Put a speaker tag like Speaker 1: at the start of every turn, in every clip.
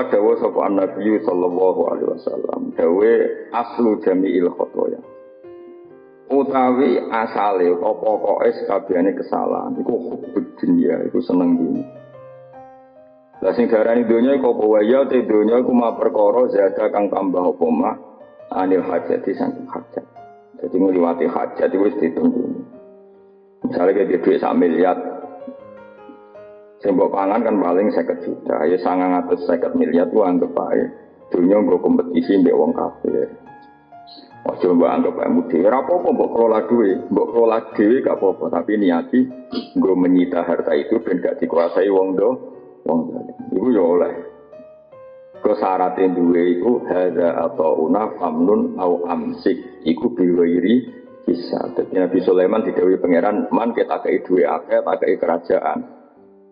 Speaker 1: Kala dawa sapa Nabi sallallahu alaihi wasallam, dawe aslu jami'il khotoya. Utawi asale apa pokoke sakabehane kesalahan iku hubbud dunya, iku seneng dunya. Lah sing darani donya iku apa wae ya te donya iku ma perkara zada kang tambah apa mah anil hajat saking hajat. Jadi ngliwati hajat itu wis ditunggu. Misalnya kayak duit sak miliar, Sembok pangan kan paling saya juta, ya sangat atas saya miliar tuh anggap aja. Dunia gue kompetisi mbak wong kafir. Ojo mbak anggap aja mudi. Rapo apa mbok kelola duit, mbok kelola duit gak apa-apa. Tapi niati gue menyita harta itu dan gak dikuasai wong do, wong do. Ibu ya oleh. Ke syaratnya duit itu hada atau una famnun au amsik. Iku biwairi bisa. Jadi Nabi Sulaiman didawi pangeran man kita kei duit akeh, tak kei kerajaan.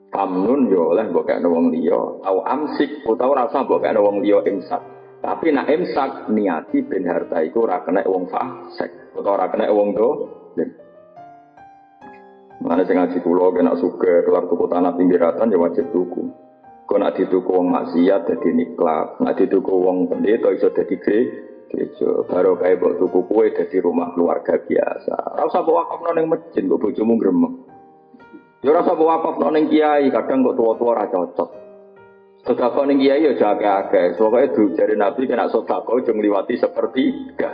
Speaker 1: Famnun yo oleh mbok kene wong liya, au amsik utawa rasa mbok kene wong liya imsak. Tapi nak imsak niati ben harta iku ora kena wong fasik utawa ora kena wong do. Mana sing ngaji kula kena suka keluar tuku tanah pinggiratan ya wajib tuku. Kau nak dituku wong maksiat dadi niklat, nak dituku wong pendeta iso dadi gereja. Baru kayak mbok tuku kue dadi rumah keluarga biasa. Ora usah bawa wakaf nang masjid, mbok bojomu gremeng. Ya rasa wakaf ning kiai, kadang kok tua-tua ora cocok. Sedekah ning kiai ya jaga akeh. Pokoke du jare Nabi kena sedekah aja ngliwati sepertiga.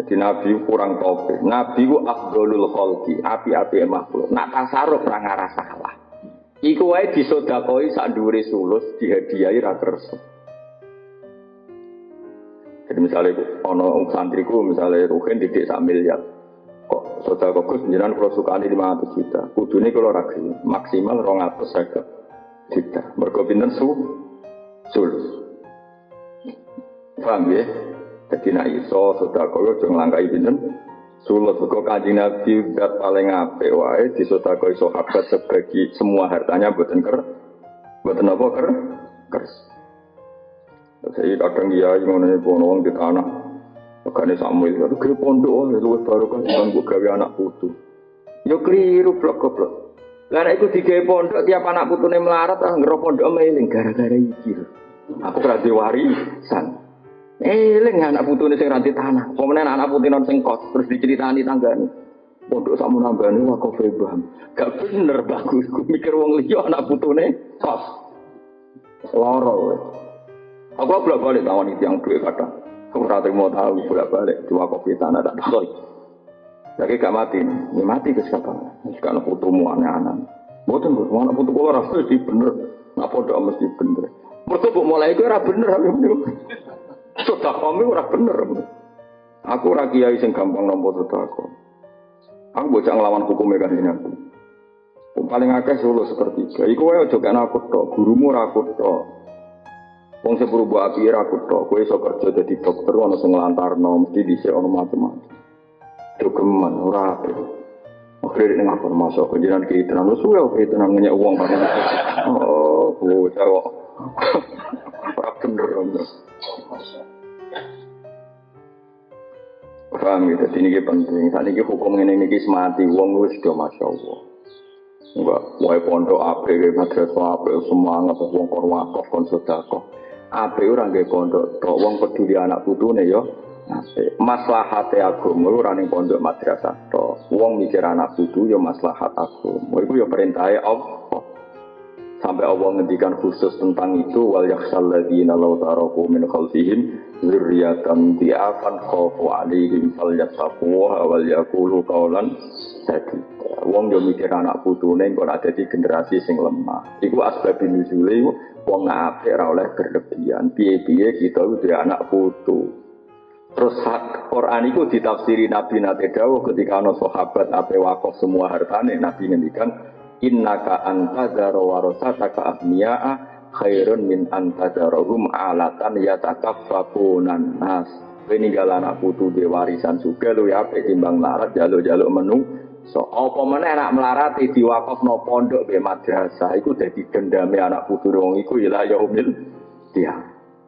Speaker 1: Jadi Nabi kurang topik. Nabi ku afdolul khalqi, api-api makhluk. Nak tasarruf ora ngarah salah. Iku wae disodakoi sak dhuwure sulus dihadiahi ra kersa. Jadi misalnya ono santriku misalnya Ruhin didik sak miliar. Kok sudah kok jenengan kalau suka ini 500 juta. Kudune kalau ragu maksimal 200 saya juta. Mergo su sulus. Paham ya? Jadi nak iso sudah kau jangan langkai pinten sulus. Kok kaji nabi dat paling apik wae di sudah kau sahabat sebagi semua hartanya buatan ker, buatan apa ker, kers. Saya kadang dia yang ngono di tanah Makanya Samuel, itu kira pondok, oh, baru kan cuma gue gawe anak putu. Yo keliru blok blok. Karena itu tiga pondok tiap anak putu nih melarat, ah ngerok pondok mailing gara-gara iki. Aku berarti warisan. Eling anak putu nih sing ranti tanah. Kemudian anak putu non sing kos terus diceritani tanggane. Pondok sama nanggane wah kau febam. Gak bener bagus. Gue mikir wong liya anak putu nih kos. Loro. Aku bolak balik tawon itu yang duit kadang. Ora mau tahu bolak balik dua kopi tanah tak sorry. Lagi gak mati, ini mati ke siapa? Sekarang putumu aneh-aneh. Boten bu, mana putu kula rasa di bener, nak podo mesti bener. Mereka bu mulai itu ora bener, sudah kami ora bener. Aku ora kiai sing gampang nampa sedekah. Aku bocah ngelawan hukum kan ini aku. Paling akeh solo sepertiga. Iku wae aja kan aku tok, gurumu ora aku tok. Wong sepuru bu api ra kutok, kowe iso kerja dadi dokter ana sing nglantarno mesti dhisik ana macam-macam. Dogeman ora ape. Akhirnya ini ngapa masuk ke jalan kita, lalu suwe oke itu namanya uang kan? Oh, bocah kok. Ora bener. Paham gitu, ini penting. Saat ini hukum ini ini mati, uang wis sudah masya Allah. Enggak, wae pondok ape, madrasah ape, semangat, wong korwakov, konsultakoh. Ape ora nggih pondok tok wong peduli anak putune ya. Apik. Maslahate agama ora ning pondok madrasah tok. Wong mikir anak putu ya maslahat agama. Iku ya perintahe Allah. Sampai Allah ngendikan khusus tentang itu wal yakhsal ladzina min khalfihim dzurriyyatan di'afan khafu alaihim falyattaqu wal yaqulu qawlan sadida. Wong yo mikir anak putune kok ada di generasi sing lemah. Iku asbab nuzule wong apik oleh berlebihan. Piye-piye kita kudu anak putu. Terus Quran itu ditafsiri Nabi Nate Dawuh ketika ana sahabat ape wakaf semua hartane Nabi ngendikan innaka antadzara warasataka ahniya'a khairun min antadzarahum alatan yatakaffafunan nas. Kowe ninggal anak putu di warisan juga lu ya timbang larat jaluk-jaluk menu So, apa mana anak melarati no pondok be madrasah iku dadi gendame anak putu wong iku ila yaumil dia.